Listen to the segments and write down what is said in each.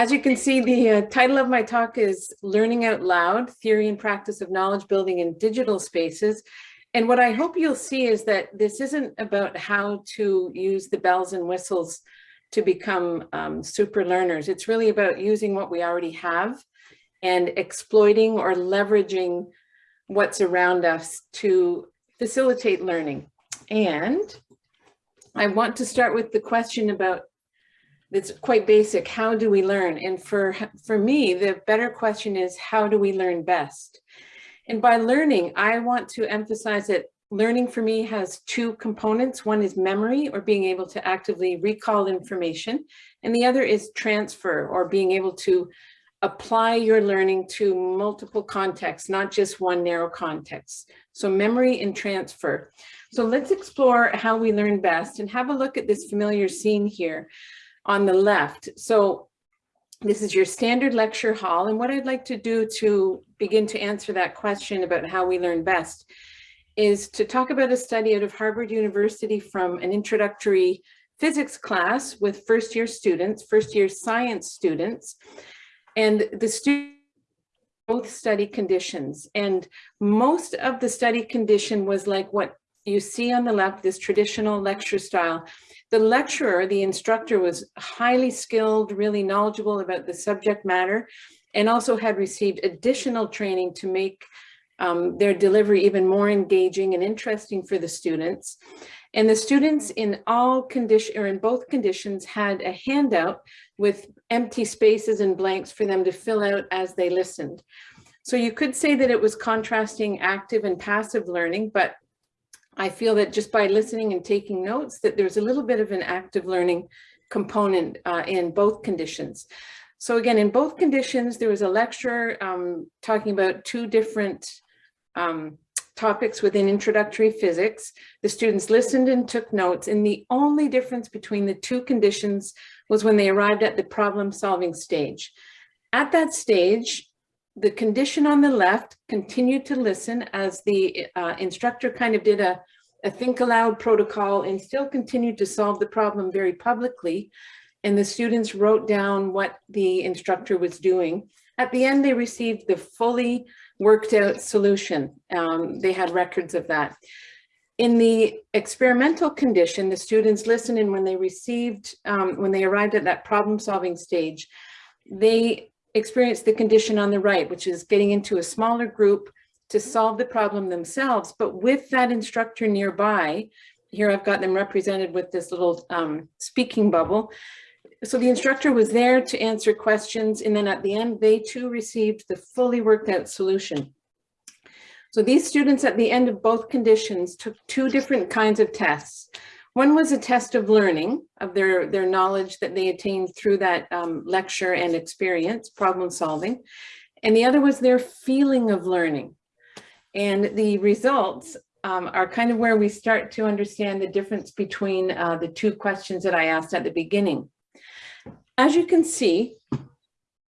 As you can see, the uh, title of my talk is Learning Out Loud, Theory and Practice of Knowledge Building in Digital Spaces. And what I hope you'll see is that this isn't about how to use the bells and whistles to become um, super learners. It's really about using what we already have and exploiting or leveraging what's around us to facilitate learning. And I want to start with the question about it's quite basic. How do we learn? And for, for me, the better question is, how do we learn best? And by learning, I want to emphasize that learning for me has two components. One is memory or being able to actively recall information. And the other is transfer or being able to apply your learning to multiple contexts, not just one narrow context. So memory and transfer. So let's explore how we learn best and have a look at this familiar scene here on the left. So this is your standard lecture hall. And what I'd like to do to begin to answer that question about how we learn best is to talk about a study out of Harvard University from an introductory physics class with first year students, first year science students. And the students both study conditions. And most of the study condition was like what you see on the left, this traditional lecture style. The lecturer, the instructor was highly skilled, really knowledgeable about the subject matter, and also had received additional training to make um, their delivery even more engaging and interesting for the students. And the students in all condition or in both conditions had a handout with empty spaces and blanks for them to fill out as they listened. So you could say that it was contrasting active and passive learning, but I feel that just by listening and taking notes that there's a little bit of an active learning component uh, in both conditions. So again, in both conditions, there was a lecturer um, talking about two different um, topics within introductory physics. The students listened and took notes and the only difference between the two conditions was when they arrived at the problem solving stage. At that stage, the condition on the left continued to listen as the uh, instructor kind of did a, a think aloud protocol and still continued to solve the problem very publicly. And the students wrote down what the instructor was doing. At the end, they received the fully worked out solution. Um, they had records of that. In the experimental condition, the students listened and when they received, um, when they arrived at that problem solving stage, they experienced the condition on the right, which is getting into a smaller group to solve the problem themselves, but with that instructor nearby, here I've got them represented with this little um, speaking bubble, so the instructor was there to answer questions and then at the end they too received the fully worked out solution. So these students at the end of both conditions took two different kinds of tests. One was a test of learning of their, their knowledge that they attained through that um, lecture and experience, problem solving. And the other was their feeling of learning. And the results um, are kind of where we start to understand the difference between uh, the two questions that I asked at the beginning. As you can see,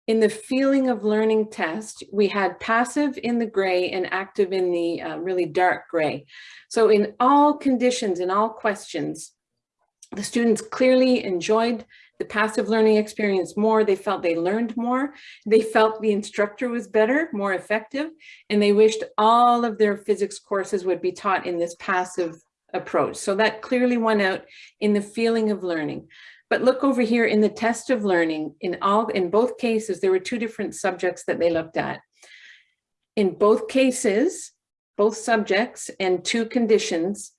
in the feeling of learning test, we had passive in the gray and active in the uh, really dark gray. So in all conditions, in all questions, the students clearly enjoyed the passive learning experience more. They felt they learned more. They felt the instructor was better, more effective, and they wished all of their physics courses would be taught in this passive approach. So that clearly won out in the feeling of learning. But look over here in the test of learning, in all in both cases, there were two different subjects that they looked at. In both cases, both subjects and two conditions,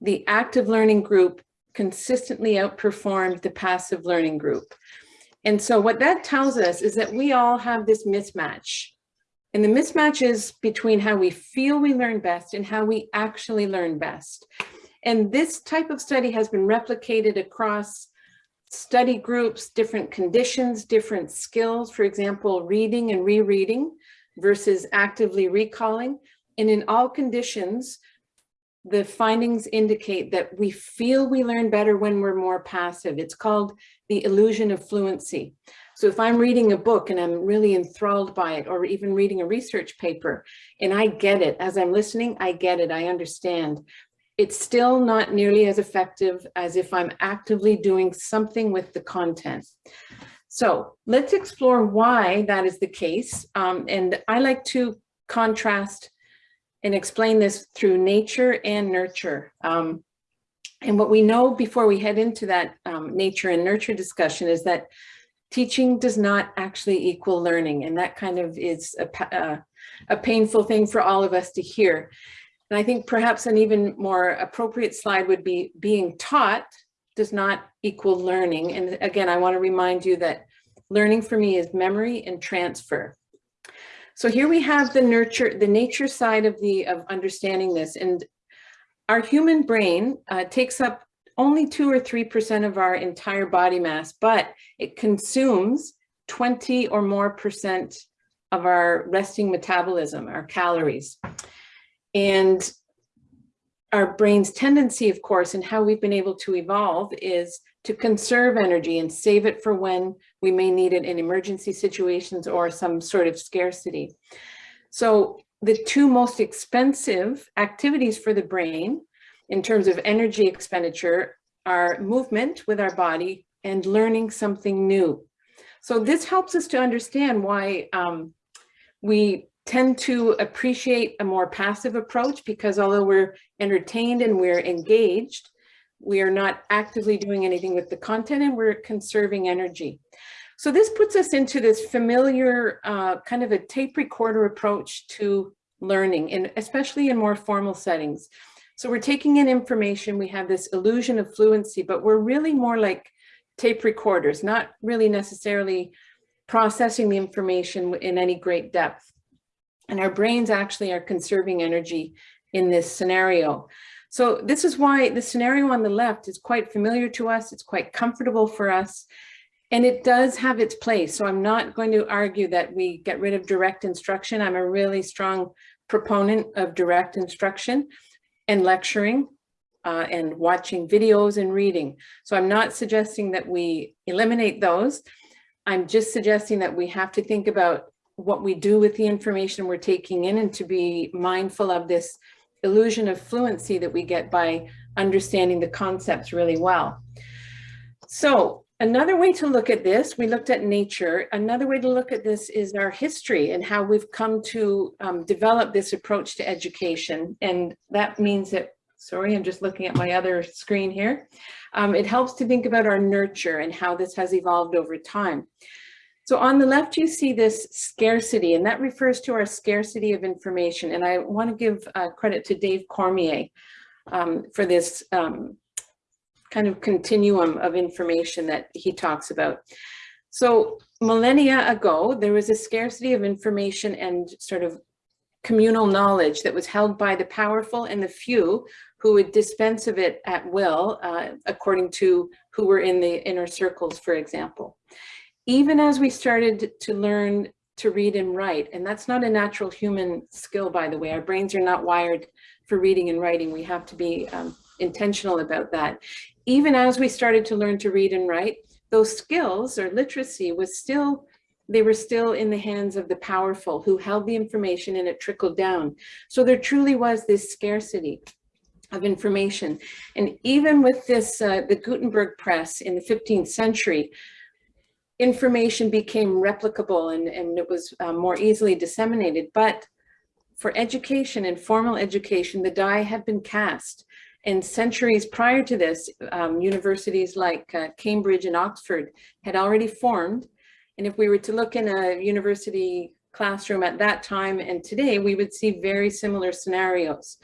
the active learning group consistently outperformed the passive learning group. And so what that tells us is that we all have this mismatch. And the mismatch is between how we feel we learn best and how we actually learn best. And this type of study has been replicated across study groups, different conditions, different skills, for example, reading and rereading versus actively recalling. And in all conditions, the findings indicate that we feel we learn better when we're more passive. It's called the illusion of fluency. So if I'm reading a book and I'm really enthralled by it, or even reading a research paper, and I get it, as I'm listening, I get it, I understand it's still not nearly as effective as if I'm actively doing something with the content. So let's explore why that is the case. Um, and I like to contrast and explain this through nature and nurture. Um, and what we know before we head into that um, nature and nurture discussion is that teaching does not actually equal learning. And that kind of is a, uh, a painful thing for all of us to hear. And I think perhaps an even more appropriate slide would be being taught does not equal learning. And again, I want to remind you that learning for me is memory and transfer. So here we have the nurture, the nature side of the of understanding this. And our human brain uh, takes up only two or 3% of our entire body mass, but it consumes 20 or more percent of our resting metabolism, our calories. And our brain's tendency, of course, and how we've been able to evolve is to conserve energy and save it for when we may need it in emergency situations or some sort of scarcity. So the two most expensive activities for the brain in terms of energy expenditure are movement with our body and learning something new. So this helps us to understand why um, we tend to appreciate a more passive approach because although we're entertained and we're engaged, we are not actively doing anything with the content and we're conserving energy. So this puts us into this familiar uh, kind of a tape recorder approach to learning, and especially in more formal settings. So we're taking in information, we have this illusion of fluency, but we're really more like tape recorders, not really necessarily processing the information in any great depth. And our brains actually are conserving energy in this scenario. So this is why the scenario on the left is quite familiar to us. It's quite comfortable for us. And it does have its place. So I'm not going to argue that we get rid of direct instruction. I'm a really strong proponent of direct instruction and lecturing uh, and watching videos and reading. So I'm not suggesting that we eliminate those. I'm just suggesting that we have to think about what we do with the information we're taking in and to be mindful of this illusion of fluency that we get by understanding the concepts really well. So another way to look at this, we looked at nature. Another way to look at this is our history and how we've come to um, develop this approach to education. And that means that, sorry, I'm just looking at my other screen here. Um, it helps to think about our nurture and how this has evolved over time. So on the left, you see this scarcity, and that refers to our scarcity of information. And I want to give uh, credit to Dave Cormier um, for this um, kind of continuum of information that he talks about. So millennia ago, there was a scarcity of information and sort of communal knowledge that was held by the powerful and the few who would dispense of it at will, uh, according to who were in the inner circles, for example even as we started to learn to read and write, and that's not a natural human skill, by the way, our brains are not wired for reading and writing. We have to be um, intentional about that. Even as we started to learn to read and write, those skills or literacy was still, they were still in the hands of the powerful who held the information and it trickled down. So there truly was this scarcity of information. And even with this, uh, the Gutenberg press in the 15th century, information became replicable and, and it was uh, more easily disseminated. But for education and formal education, the die had been cast. And centuries prior to this, um, universities like uh, Cambridge and Oxford had already formed. And if we were to look in a university classroom at that time and today, we would see very similar scenarios.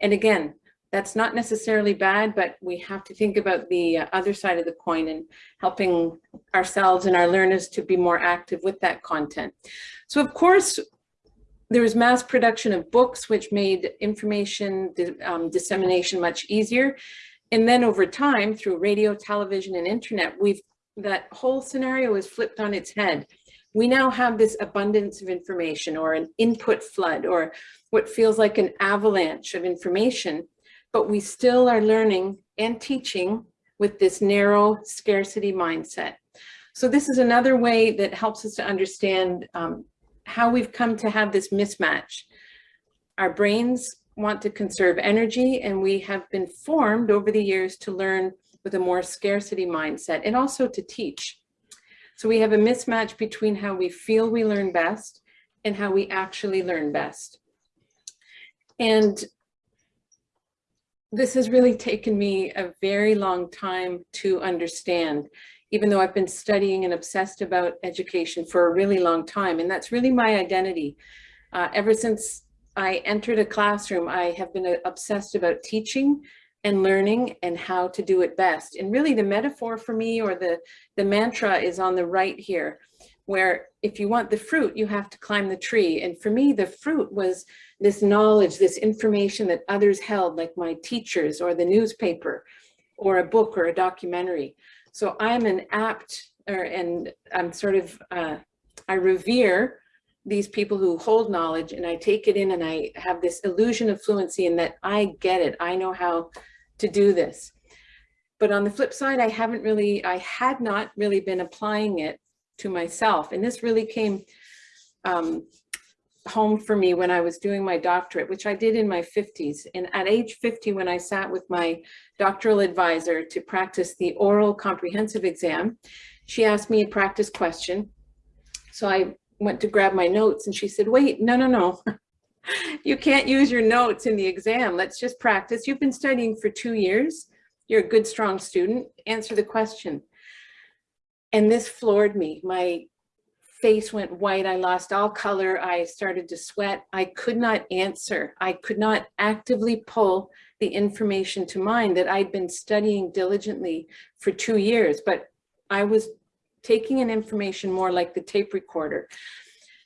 And again, that's not necessarily bad, but we have to think about the uh, other side of the coin and helping ourselves and our learners to be more active with that content. So of course, there was mass production of books, which made information um, dissemination much easier. And then over time, through radio, television, and internet, we've that whole scenario is flipped on its head. We now have this abundance of information or an input flood or what feels like an avalanche of information but we still are learning and teaching with this narrow scarcity mindset. So this is another way that helps us to understand um, how we've come to have this mismatch. Our brains want to conserve energy and we have been formed over the years to learn with a more scarcity mindset and also to teach. So we have a mismatch between how we feel we learn best and how we actually learn best. And this has really taken me a very long time to understand, even though I've been studying and obsessed about education for a really long time. And that's really my identity. Uh, ever since I entered a classroom, I have been uh, obsessed about teaching and learning and how to do it best. And really the metaphor for me or the, the mantra is on the right here, where if you want the fruit, you have to climb the tree. And for me, the fruit was this knowledge, this information that others held, like my teachers or the newspaper or a book or a documentary. So I'm an apt, or, and I'm sort of, uh, I revere these people who hold knowledge and I take it in and I have this illusion of fluency and that I get it. I know how to do this. But on the flip side, I haven't really, I had not really been applying it to myself. And this really came um, home for me when I was doing my doctorate, which I did in my 50s. And at age 50, when I sat with my doctoral advisor to practice the oral comprehensive exam, she asked me a practice question. So I went to grab my notes and she said, wait, no, no, no. you can't use your notes in the exam. Let's just practice. You've been studying for two years. You're a good, strong student. Answer the question. And this floored me. My face went white. I lost all color. I started to sweat. I could not answer. I could not actively pull the information to mind that I'd been studying diligently for two years, but I was taking in information more like the tape recorder.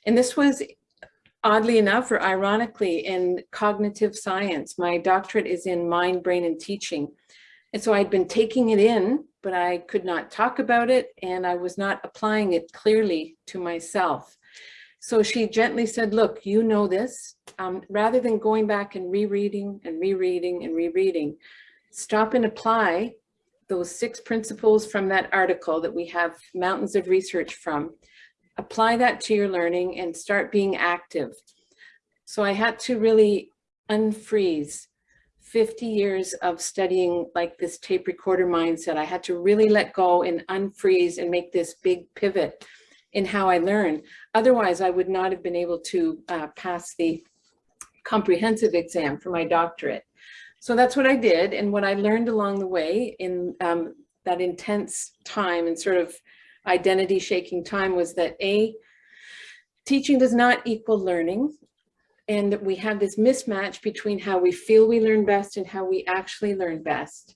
And this was oddly enough or ironically in cognitive science. My doctorate is in mind, brain, and teaching. And so I'd been taking it in, but I could not talk about it and I was not applying it clearly to myself. So she gently said, look, you know this, um, rather than going back and rereading and rereading and rereading, stop and apply those six principles from that article that we have mountains of research from, apply that to your learning and start being active. So I had to really unfreeze 50 years of studying like this tape recorder mindset. I had to really let go and unfreeze and make this big pivot in how I learn. Otherwise, I would not have been able to uh, pass the comprehensive exam for my doctorate. So that's what I did. And what I learned along the way in um, that intense time and sort of identity shaking time was that A, teaching does not equal learning. And we have this mismatch between how we feel we learn best and how we actually learn best.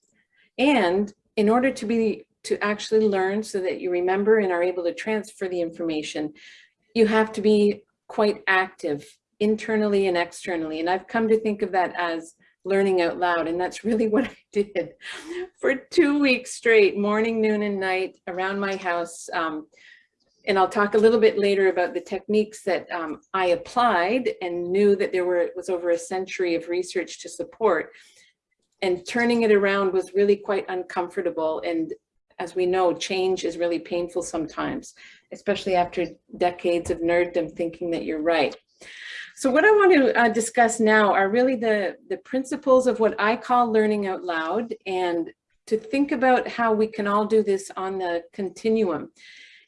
And in order to be to actually learn so that you remember and are able to transfer the information, you have to be quite active internally and externally. And I've come to think of that as learning out loud. And that's really what I did for two weeks straight, morning, noon, and night around my house. Um, and I'll talk a little bit later about the techniques that um, I applied and knew that there were was over a century of research to support. And turning it around was really quite uncomfortable. And as we know, change is really painful sometimes, especially after decades of nerddom thinking that you're right. So what I want to uh, discuss now are really the, the principles of what I call learning out loud and to think about how we can all do this on the continuum.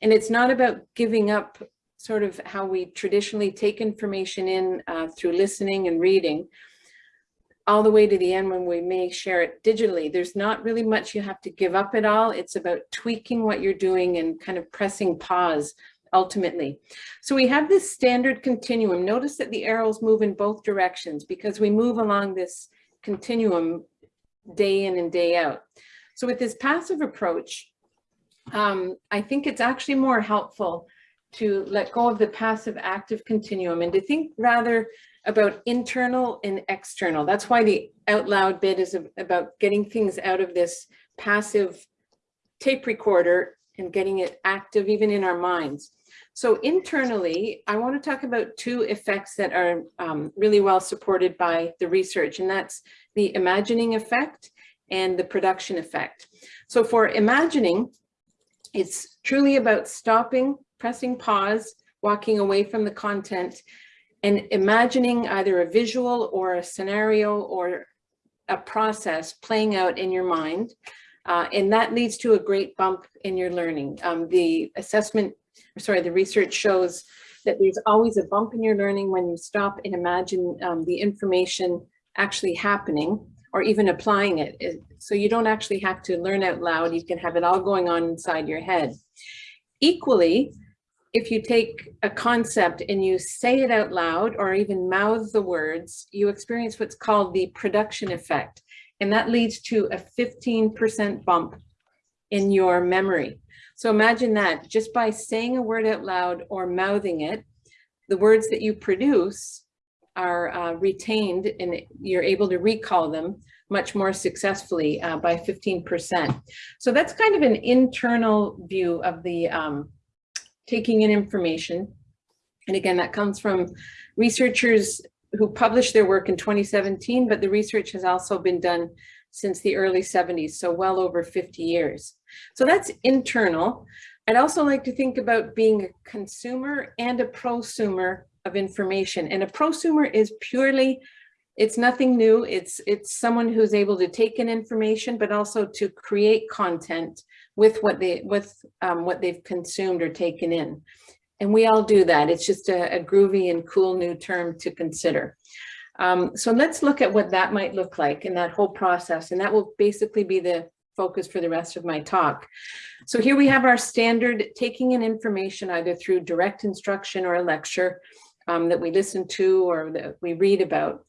And it's not about giving up sort of how we traditionally take information in uh, through listening and reading all the way to the end when we may share it digitally. There's not really much you have to give up at all. It's about tweaking what you're doing and kind of pressing pause ultimately. So we have this standard continuum. Notice that the arrows move in both directions because we move along this continuum day in and day out. So with this passive approach, um, I think it's actually more helpful to let go of the passive active continuum and to think rather about internal and external. That's why the out loud bit is about getting things out of this passive tape recorder and getting it active even in our minds. So internally, I want to talk about two effects that are um, really well supported by the research, and that's the imagining effect and the production effect. So for imagining, it's truly about stopping, pressing pause, walking away from the content, and imagining either a visual or a scenario or a process playing out in your mind Uh, and that leads to a great bump in your learning. Um, the assessment, sorry, the research shows that there's always a bump in your learning when you stop and imagine um, the information actually happening or even applying it. So you don't actually have to learn out loud. You can have it all going on inside your head. Equally, if you take a concept and you say it out loud or even mouth the words, you experience what's called the production effect. And that leads to a 15% bump in your memory. So imagine that just by saying a word out loud or mouthing it, the words that you produce are uh, retained and you're able to recall them much more successfully uh, by 15%. So that's kind of an internal view of the um, taking in information. And again, that comes from researchers who published their work in 2017, but the research has also been done since the early 70s, so well over 50 years. So that's internal. I'd also like to think about being a consumer and a prosumer of information. And a prosumer is purely, it's nothing new. It's, it's someone who's able to take in information, but also to create content with what they, with um, what they've consumed or taken in. And we all do that. It's just a, a groovy and cool new term to consider. Um, so let's look at what that might look like in that whole process. And that will basically be the focus for the rest of my talk. So here we have our standard taking in information either through direct instruction or a lecture um, that we listen to or that we read about.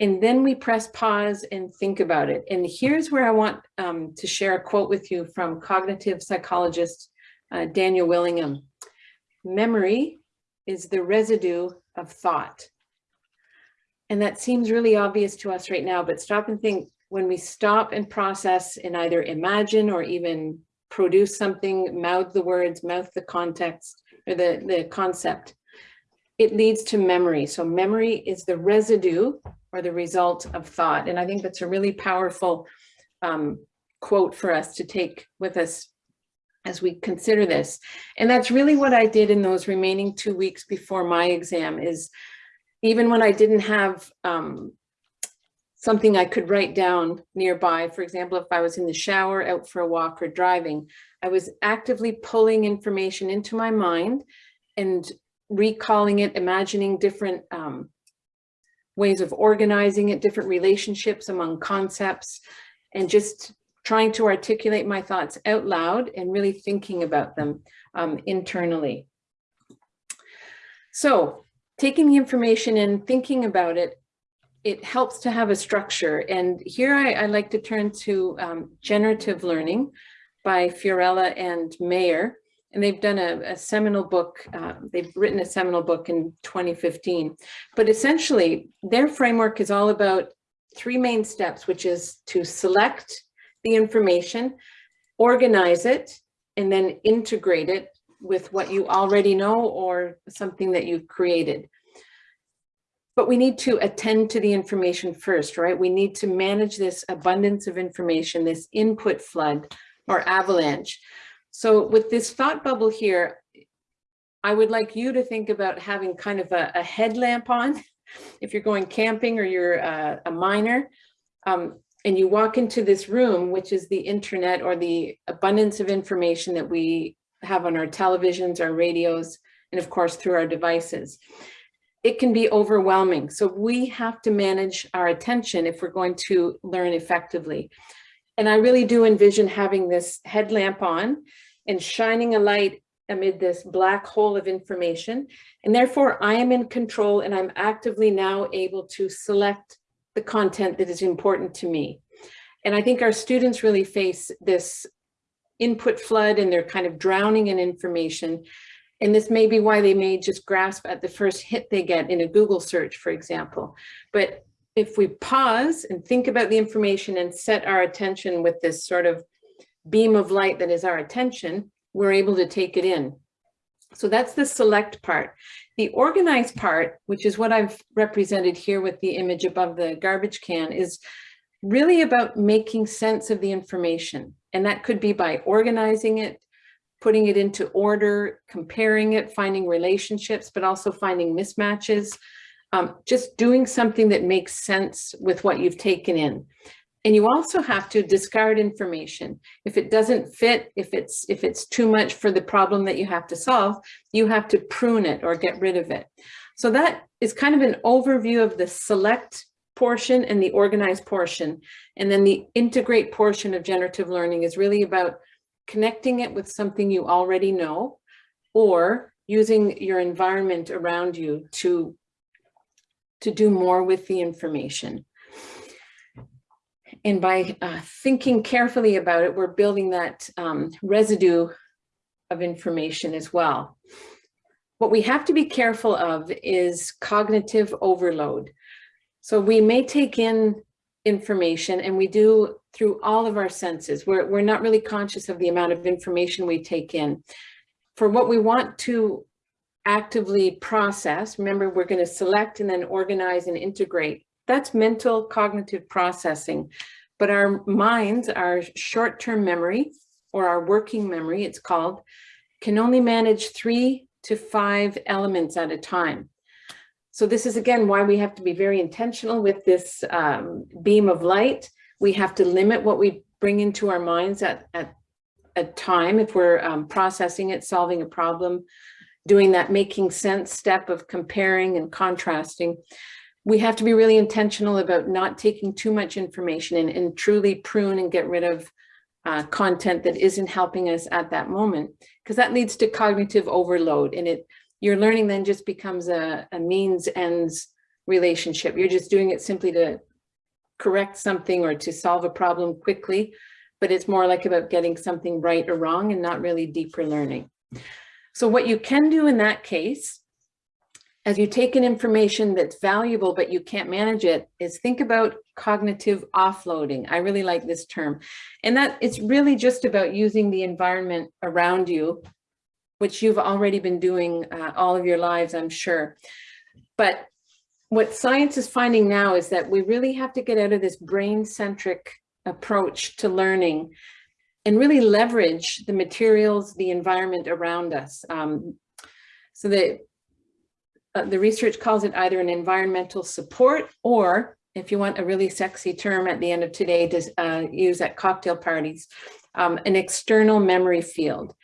And then we press pause and think about it. And here's where I want um, to share a quote with you from cognitive psychologist uh, Daniel Willingham. Memory is the residue of thought. And that seems really obvious to us right now, but stop and think when we stop and process and either imagine or even produce something, mouth the words, mouth the context or the, the concept, it leads to memory. So memory is the residue or the result of thought. And I think that's a really powerful um, quote for us to take with us as we consider this. And that's really what I did in those remaining two weeks before my exam is even when I didn't have um, something I could write down nearby, for example, if I was in the shower, out for a walk or driving, I was actively pulling information into my mind and recalling it, imagining different um, ways of organizing it, different relationships among concepts, and just trying to articulate my thoughts out loud and really thinking about them um, internally. So taking the information and thinking about it, it helps to have a structure. And here I, I like to turn to um, generative learning by Fiorella and Mayer. And they've done a, a seminal book, uh, they've written a seminal book in 2015. But essentially, their framework is all about three main steps, which is to select the information, organize it, and then integrate it with what you already know or something that you've created. But we need to attend to the information first, right? We need to manage this abundance of information, this input flood or avalanche. So with this thought bubble here, I would like you to think about having kind of a, a headlamp on if you're going camping or you're a, a miner. Um, and you walk into this room, which is the internet or the abundance of information that we have on our televisions, our radios, and of course through our devices. It can be overwhelming. So we have to manage our attention if we're going to learn effectively. And I really do envision having this headlamp on and shining a light amid this black hole of information. And therefore I am in control and I'm actively now able to select the content that is important to me. And I think our students really face this input flood and they're kind of drowning in information. And this may be why they may just grasp at the first hit they get in a Google search, for example. But if we pause and think about the information and set our attention with this sort of beam of light that is our attention, we're able to take it in. So that's the select part. The organized part, which is what I've represented here with the image above the garbage can, is really about making sense of the information. And that could be by organizing it, putting it into order, comparing it, finding relationships, but also finding mismatches, um, just doing something that makes sense with what you've taken in. And you also have to discard information. If it doesn't fit, if it's, if it's too much for the problem that you have to solve, you have to prune it or get rid of it. So that is kind of an overview of the select portion and the organized portion. And then the integrate portion of generative learning is really about connecting it with something you already know or using your environment around you to, to do more with the information. And by uh, thinking carefully about it, we're building that um, residue of information as well. What we have to be careful of is cognitive overload. So we may take in information and we do through all of our senses. We're, we're not really conscious of the amount of information we take in. For what we want to actively process, remember we're going to select and then organize and integrate that's mental cognitive processing. But our minds, our short-term memory or our working memory, it's called, can only manage three to five elements at a time. So this is again why we have to be very intentional with this um, beam of light. We have to limit what we bring into our minds at, at a time if we're um, processing it, solving a problem, doing that making sense step of comparing and contrasting we have to be really intentional about not taking too much information and, and truly prune and get rid of uh, content that isn't helping us at that moment, because that leads to cognitive overload and it your learning then just becomes a, a means ends relationship. You're just doing it simply to correct something or to solve a problem quickly, but it's more like about getting something right or wrong and not really deeper learning. So what you can do in that case as you take in information that's valuable, but you can't manage it, is think about cognitive offloading. I really like this term. And that it's really just about using the environment around you, which you've already been doing uh, all of your lives, I'm sure. But what science is finding now is that we really have to get out of this brain-centric approach to learning and really leverage the materials, the environment around us. Um, so that uh, the research calls it either an environmental support or if you want a really sexy term at the end of today to uh, use at cocktail parties, um, an external memory field.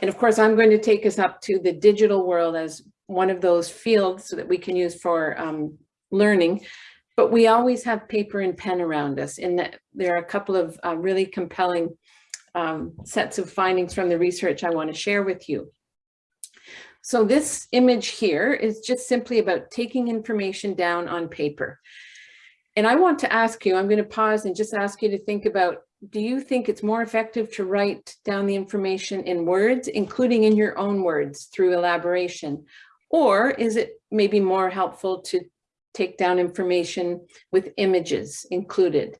And of course, I'm going to take us up to the digital world as one of those fields so that we can use for um, learning. But we always have paper and pen around us. And there are a couple of uh, really compelling um, sets of findings from the research I want to share with you. So this image here is just simply about taking information down on paper. And I want to ask you, I'm going to pause and just ask you to think about, do you think it's more effective to write down the information in words, including in your own words through elaboration? Or is it maybe more helpful to take down information with images included?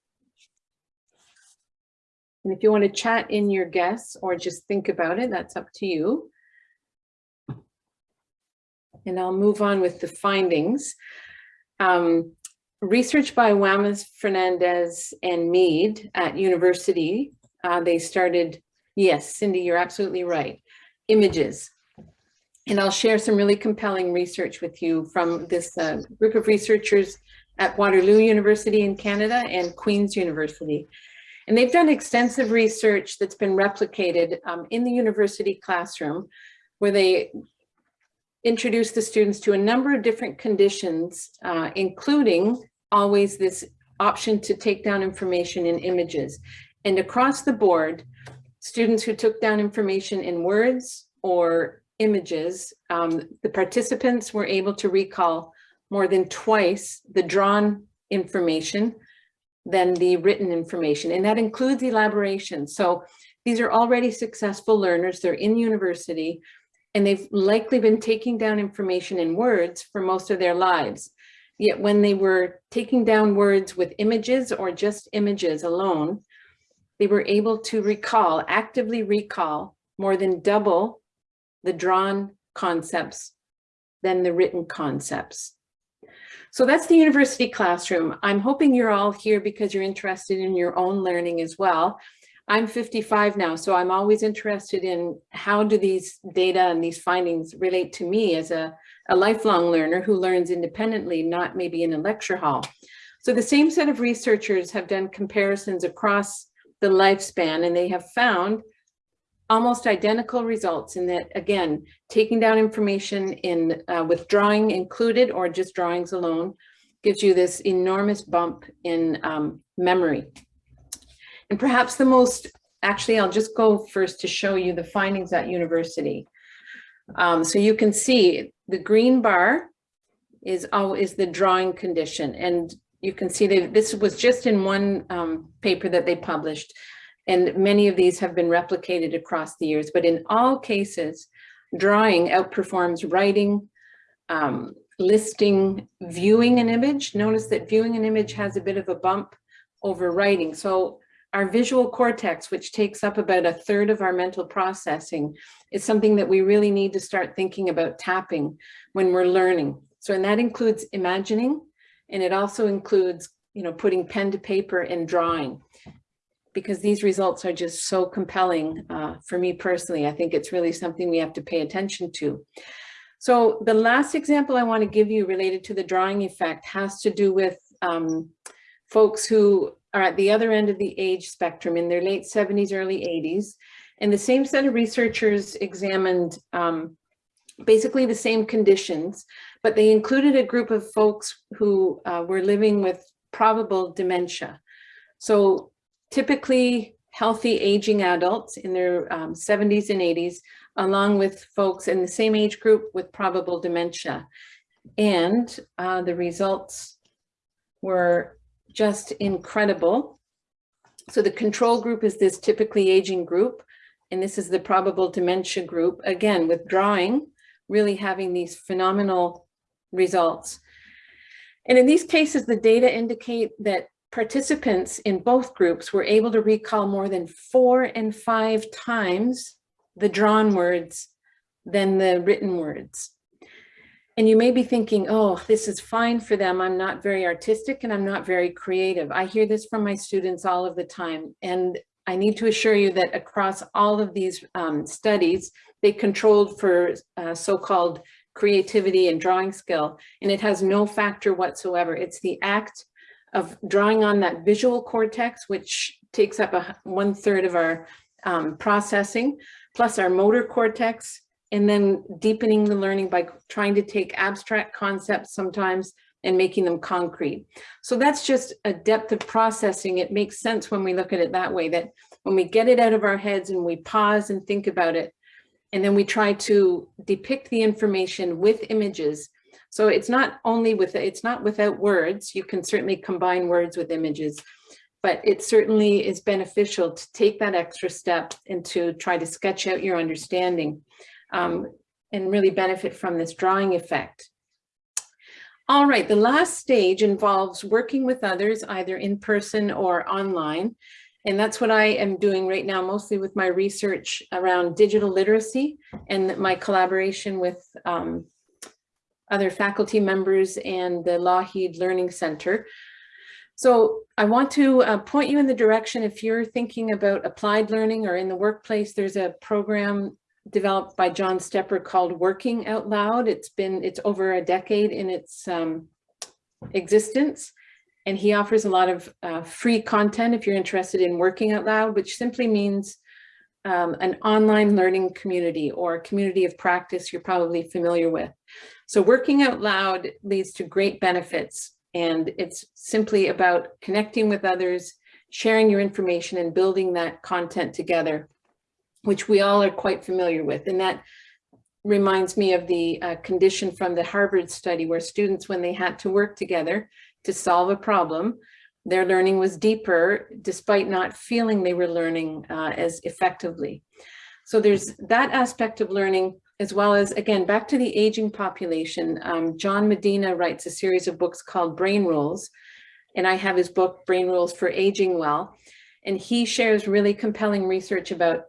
And if you want to chat in your guess or just think about it, that's up to you and I'll move on with the findings. Um, research by Wammes, Fernandes, and Meade at university, uh, they started, yes, Cindy, you're absolutely right, images. And I'll share some really compelling research with you from this uh, group of researchers at Waterloo University in Canada and Queen's University. And they've done extensive research that's been replicated um, in the university classroom where they introduce the students to a number of different conditions, uh, including always this option to take down information in images. And across the board, students who took down information in words or images, um, the participants were able to recall more than twice the drawn information than the written information. And that includes elaboration. So these are already successful learners. They're in university and they've likely been taking down information in words for most of their lives. Yet when they were taking down words with images or just images alone, they were able to recall, actively recall more than double the drawn concepts than the written concepts. So that's the university classroom. I'm hoping you're all here because you're interested in your own learning as well. I'm 55 now, so I'm always interested in how do these data and these findings relate to me as a, a lifelong learner who learns independently, not maybe in a lecture hall. So the same set of researchers have done comparisons across the lifespan and they have found almost identical results in that, again, taking down information in uh, with drawing included or just drawings alone gives you this enormous bump in um, memory. And perhaps the most, actually, I'll just go first to show you the findings at university. Um, so you can see the green bar is always the drawing condition. And you can see that this was just in one um, paper that they published. And many of these have been replicated across the years, but in all cases, drawing outperforms writing, um, listing, viewing an image. Notice that viewing an image has a bit of a bump over writing. So our visual cortex, which takes up about a third of our mental processing, is something that we really need to start thinking about tapping when we're learning. So, and that includes imagining, and it also includes, you know, putting pen to paper and drawing because these results are just so compelling uh, for me personally. I think it's really something we have to pay attention to. So the last example I want to give you related to the drawing effect has to do with um, folks who are at the other end of the age spectrum in their late 70s, early 80s. And the same set of researchers examined um, basically the same conditions, but they included a group of folks who uh, were living with probable dementia. So typically healthy aging adults in their um, 70s and 80s, along with folks in the same age group with probable dementia. And uh, the results were just incredible. So the control group is this typically aging group, and this is the probable dementia group, again, withdrawing, really having these phenomenal results. And in these cases, the data indicate that participants in both groups were able to recall more than four and five times the drawn words than the written words. And you may be thinking, oh, this is fine for them. I'm not very artistic and I'm not very creative. I hear this from my students all of the time. And I need to assure you that across all of these um, studies, they controlled for uh, so-called creativity and drawing skill, and it has no factor whatsoever. It's the act of drawing on that visual cortex, which takes up a one third of our um, processing, plus our motor cortex, and then deepening the learning by trying to take abstract concepts sometimes and making them concrete. So that's just a depth of processing. It makes sense when we look at it that way, that when we get it out of our heads and we pause and think about it, and then we try to depict the information with images, so it's not only with, it's not without words, you can certainly combine words with images, but it certainly is beneficial to take that extra step and to try to sketch out your understanding um, and really benefit from this drawing effect. All right, the last stage involves working with others either in person or online. And that's what I am doing right now, mostly with my research around digital literacy and my collaboration with um, other faculty members and the Lougheed Learning Center. So I want to uh, point you in the direction if you're thinking about applied learning or in the workplace, there's a program developed by John Stepper called Working Out Loud. It's been, it's over a decade in its um, existence. And he offers a lot of uh, free content if you're interested in working out loud, which simply means um, an online learning community or community of practice you're probably familiar with. So working out loud leads to great benefits and it's simply about connecting with others, sharing your information and building that content together, which we all are quite familiar with. And that reminds me of the uh, condition from the Harvard study where students, when they had to work together to solve a problem, their learning was deeper despite not feeling they were learning uh, as effectively. So there's that aspect of learning as well as, again, back to the aging population. Um, John Medina writes a series of books called Brain Rules, and I have his book, Brain Rules for Aging Well. And he shares really compelling research about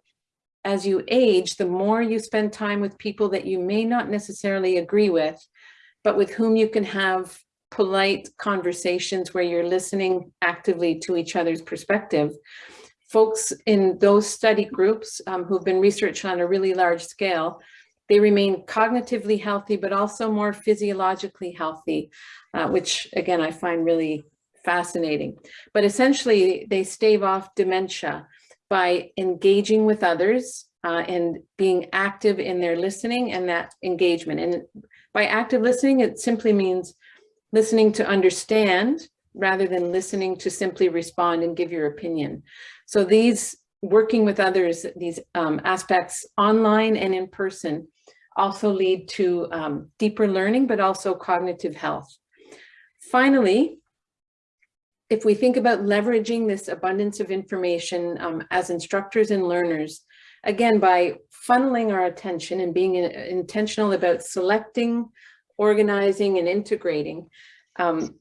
as you age, the more you spend time with people that you may not necessarily agree with, but with whom you can have polite conversations where you're listening actively to each other's perspective. Folks in those study groups um, who've been researched on a really large scale they remain cognitively healthy, but also more physiologically healthy, uh, which again, I find really fascinating. But essentially, they stave off dementia by engaging with others uh, and being active in their listening and that engagement. And by active listening, it simply means listening to understand rather than listening to simply respond and give your opinion. So these working with others, these um, aspects online and in person also lead to um, deeper learning, but also cognitive health. Finally, if we think about leveraging this abundance of information um, as instructors and learners, again, by funneling our attention and being in, intentional about selecting, organizing, and integrating, um,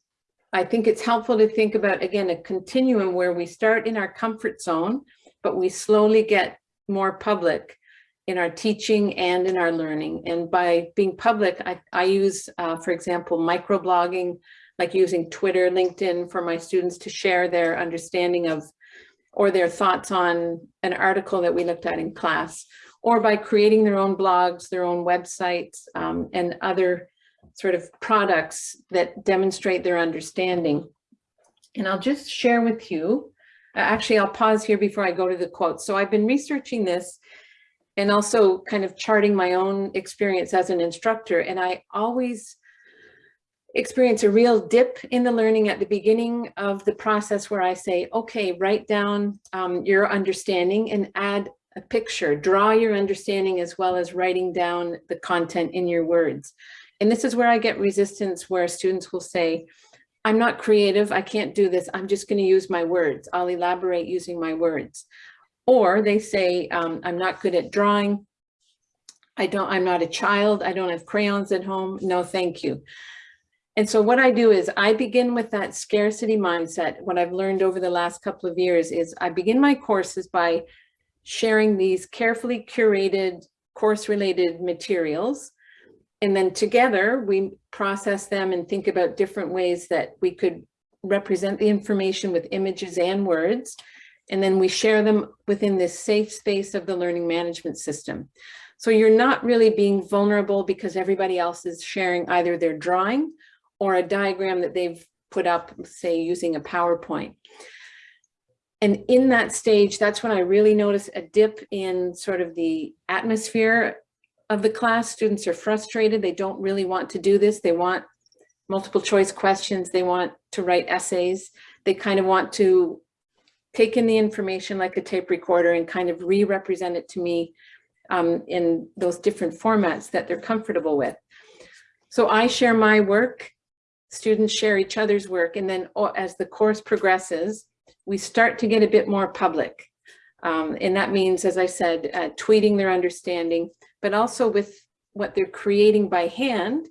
I think it's helpful to think about, again, a continuum where we start in our comfort zone, but we slowly get more public in our teaching and in our learning. And by being public, I, I use, uh, for example, microblogging, like using Twitter, LinkedIn for my students to share their understanding of or their thoughts on an article that we looked at in class, or by creating their own blogs, their own websites, um, and other sort of products that demonstrate their understanding. And I'll just share with you, uh, actually, I'll pause here before I go to the quotes. So I've been researching this and also kind of charting my own experience as an instructor. And I always experience a real dip in the learning at the beginning of the process where I say, okay, write down um, your understanding and add a picture, draw your understanding as well as writing down the content in your words. And this is where I get resistance where students will say, I'm not creative, I can't do this, I'm just gonna use my words. I'll elaborate using my words. Or they say, um, I'm not good at drawing, I don't, I'm not a child, I don't have crayons at home, no thank you. And so what I do is I begin with that scarcity mindset. What I've learned over the last couple of years is I begin my courses by sharing these carefully curated course related materials. And then together we process them and think about different ways that we could represent the information with images and words. And then we share them within this safe space of the learning management system. So you're not really being vulnerable because everybody else is sharing either their drawing or a diagram that they've put up, say, using a PowerPoint. And in that stage, that's when I really notice a dip in sort of the atmosphere of the class. Students are frustrated. They don't really want to do this. They want multiple choice questions. They want to write essays. They kind of want to take in the information like a tape recorder and kind of re-represent it to me um, in those different formats that they're comfortable with. So I share my work students share each other's work. And then oh, as the course progresses, we start to get a bit more public. Um, and that means, as I said, uh, tweeting their understanding, but also with what they're creating by hand,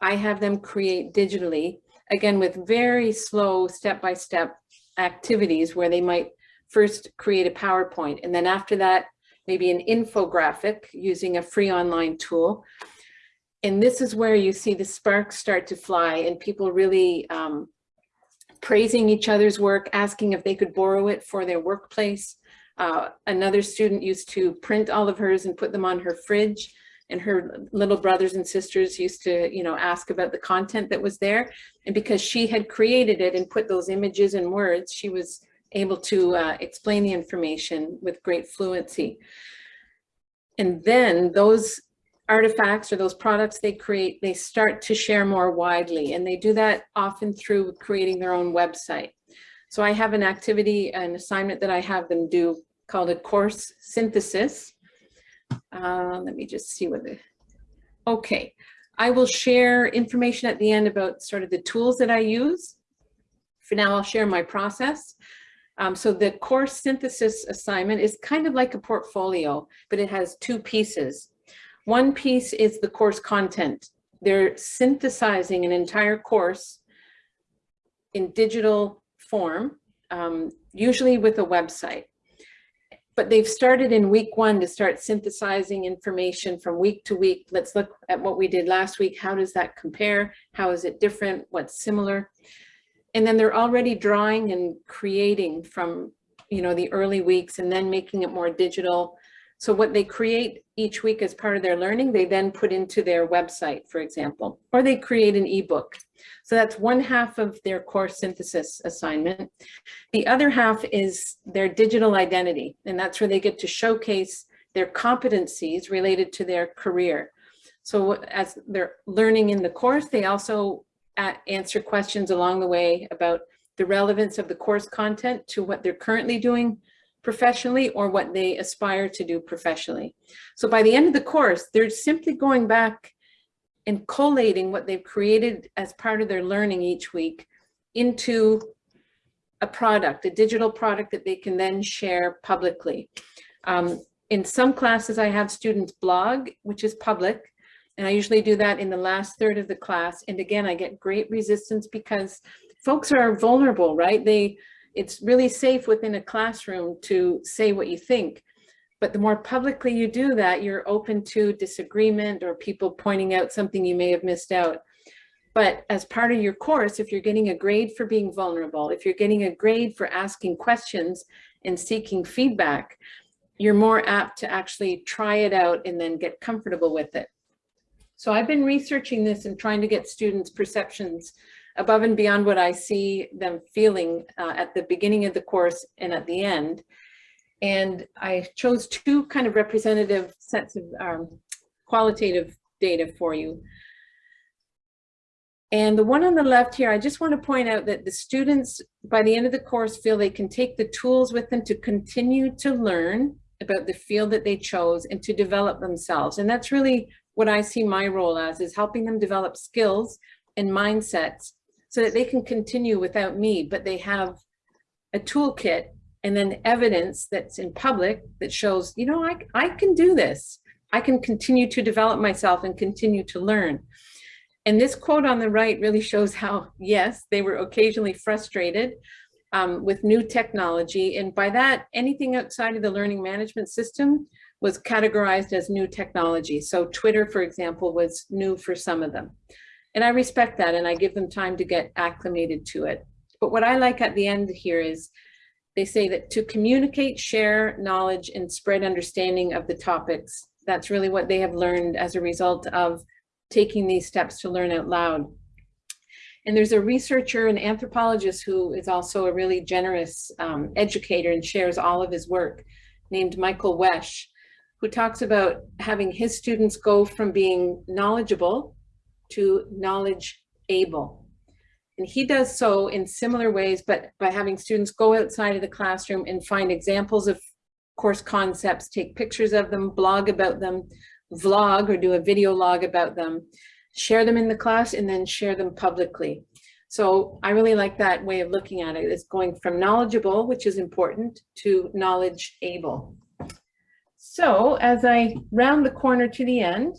I have them create digitally, again, with very slow step-by-step -step activities where they might first create a PowerPoint. And then after that, maybe an infographic using a free online tool. And this is where you see the sparks start to fly and people really um, praising each other's work, asking if they could borrow it for their workplace. Uh, another student used to print all of hers and put them on her fridge and her little brothers and sisters used to, you know, ask about the content that was there. And because she had created it and put those images and words, she was able to uh, explain the information with great fluency. And then those artifacts or those products they create, they start to share more widely. And they do that often through creating their own website. So I have an activity, an assignment that I have them do called a course synthesis. Uh, let me just see what the, okay. I will share information at the end about sort of the tools that I use. For now, I'll share my process. Um, so the course synthesis assignment is kind of like a portfolio, but it has two pieces. One piece is the course content. They're synthesizing an entire course in digital form, um, usually with a website. But they've started in week one to start synthesizing information from week to week. Let's look at what we did last week. How does that compare? How is it different? What's similar? And then they're already drawing and creating from you know, the early weeks and then making it more digital So what they create each week as part of their learning, they then put into their website, for example, or they create an ebook. So that's one half of their course synthesis assignment. The other half is their digital identity, and that's where they get to showcase their competencies related to their career. So as they're learning in the course, they also answer questions along the way about the relevance of the course content to what they're currently doing professionally or what they aspire to do professionally. So by the end of the course, they're simply going back and collating what they've created as part of their learning each week into a product, a digital product that they can then share publicly. Um, in some classes, I have students blog, which is public, and I usually do that in the last third of the class. And again, I get great resistance because folks are vulnerable, right? They, it's really safe within a classroom to say what you think. But the more publicly you do that, you're open to disagreement or people pointing out something you may have missed out. But as part of your course, if you're getting a grade for being vulnerable, if you're getting a grade for asking questions and seeking feedback, you're more apt to actually try it out and then get comfortable with it. So I've been researching this and trying to get students perceptions above and beyond what I see them feeling uh, at the beginning of the course and at the end. And I chose two kind of representative sets of um, qualitative data for you. And the one on the left here, I just want to point out that the students by the end of the course feel they can take the tools with them to continue to learn about the field that they chose and to develop themselves. And that's really what I see my role as is helping them develop skills and mindsets so that they can continue without me, but they have a toolkit and then evidence that's in public that shows, you know, I, I can do this. I can continue to develop myself and continue to learn. And this quote on the right really shows how, yes, they were occasionally frustrated um, with new technology. And by that, anything outside of the learning management system was categorized as new technology. So Twitter, for example, was new for some of them. And I respect that and I give them time to get acclimated to it. But what I like at the end here is they say that to communicate, share knowledge and spread understanding of the topics. That's really what they have learned as a result of taking these steps to learn out loud. And there's a researcher and anthropologist who is also a really generous um, educator and shares all of his work named Michael Wesch, who talks about having his students go from being knowledgeable to knowledge able. And he does so in similar ways, but by having students go outside of the classroom and find examples of course concepts, take pictures of them, blog about them, vlog or do a video log about them, share them in the class and then share them publicly. So I really like that way of looking at it. It's going from knowledgeable, which is important, to knowledge able. So as I round the corner to the end,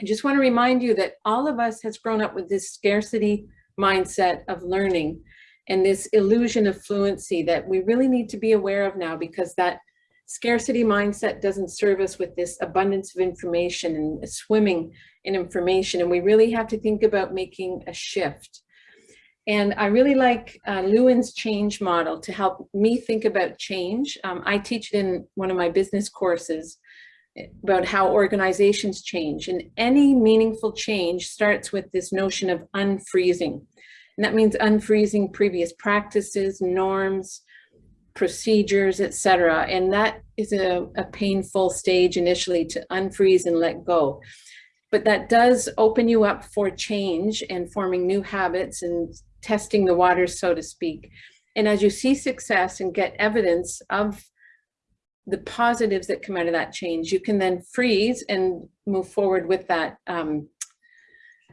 I just want to remind you that all of us has grown up with this scarcity mindset of learning and this illusion of fluency that we really need to be aware of now because that scarcity mindset doesn't serve us with this abundance of information and swimming in information. And we really have to think about making a shift. And I really like uh, Lewin's change model to help me think about change. Um, I teach it in one of my business courses about how organizations change. And any meaningful change starts with this notion of unfreezing. And that means unfreezing previous practices, norms, procedures, etc. And that is a, a painful stage initially to unfreeze and let go. But that does open you up for change and forming new habits and testing the waters, so to speak. And as you see success and get evidence of the positives that come out of that change, you can then freeze and move forward with that um,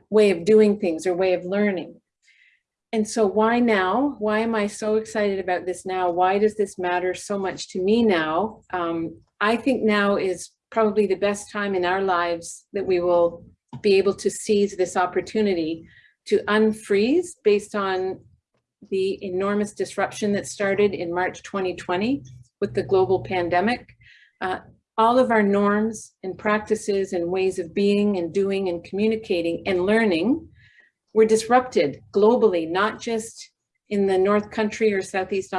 way of doing things or way of learning. And so why now? Why am I so excited about this now? Why does this matter so much to me now? Um, I think now is probably the best time in our lives that we will be able to seize this opportunity to unfreeze based on the enormous disruption that started in March 2020 with the global pandemic, uh, all of our norms and practices and ways of being and doing and communicating and learning were disrupted globally, not just in the North Country or Southeast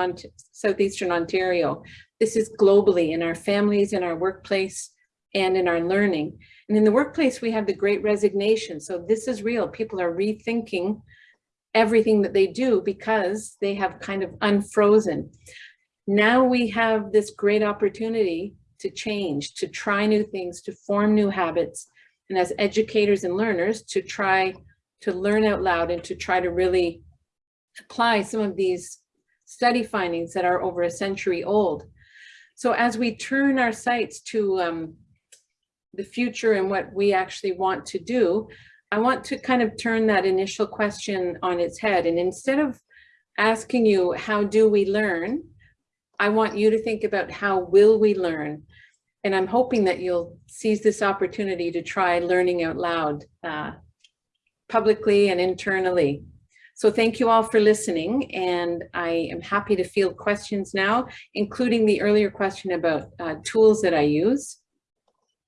Southeastern Ontario. This is globally in our families, in our workplace, and in our learning. And in the workplace, we have the great resignation. So this is real. People are rethinking everything that they do because they have kind of unfrozen. Now we have this great opportunity to change, to try new things, to form new habits, and as educators and learners to try to learn out loud and to try to really apply some of these study findings that are over a century old. So as we turn our sights to um, the future and what we actually want to do, I want to kind of turn that initial question on its head. And instead of asking you, how do we learn? I want you to think about how will we learn? And I'm hoping that you'll seize this opportunity to try learning out loud uh, publicly and internally. So thank you all for listening and I am happy to field questions now, including the earlier question about uh, tools that I use.